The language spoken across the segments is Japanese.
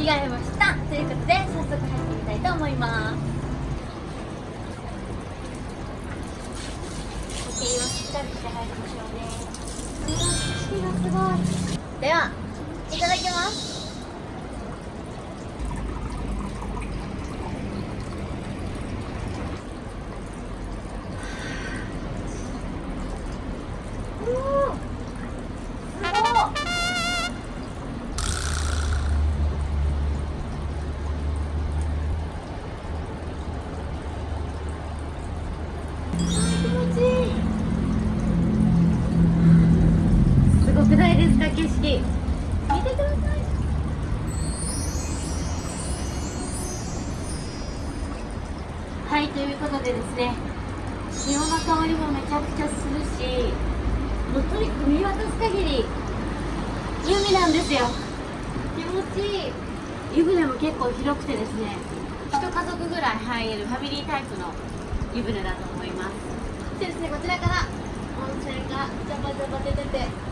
着替えました。ということで早速入ってみたいと思います。時計をしっかりして入りましょうね。うわ景色がすごい。ではいただきます。ない。ですか景色見てください。はいということでですね潮の香りもめちゃくちゃするしもうとにかく見渡す限り海なんですよ。気持ちいい湯船も結構広くてですね一家族ぐらい入れるファミリータイプの湯船だと思います。そしてですねこちらから温泉がジャバジャバ出てて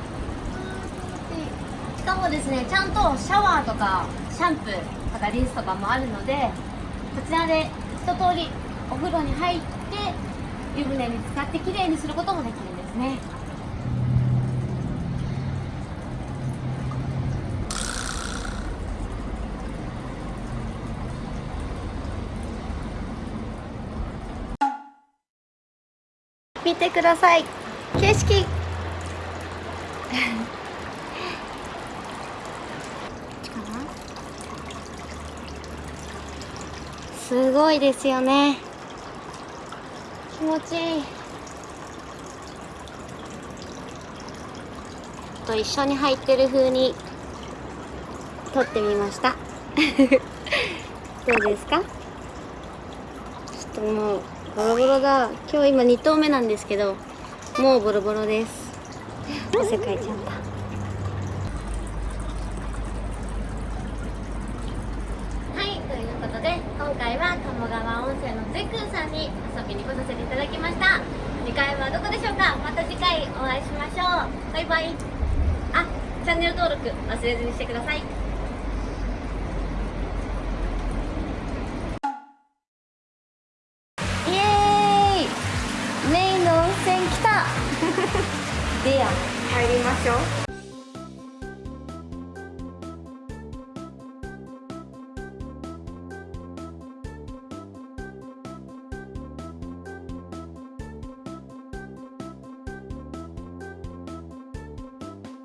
かもですねちゃんとシャワーとかシャンプーとかリンスとかもあるのでこちらで一通りお風呂に入って湯船に使ってきれいにすることもできるんですね。見てください。景色。すごいですよね。気持ちいい。と一緒に入ってる風に撮ってみました。どうですか？ちょっともうボロボロだ。今日今2投目なんですけどもうボロボロです。汗かいちゃったはいということで今回は鴨川温泉のゼクーさんに遊びに来させていただきました。次回はどこでしょうか？また次回お会いしましょう。バイバイ。あチャンネル登録忘れずにしてください。イエーイ。メインの温泉来た。でや入りましょう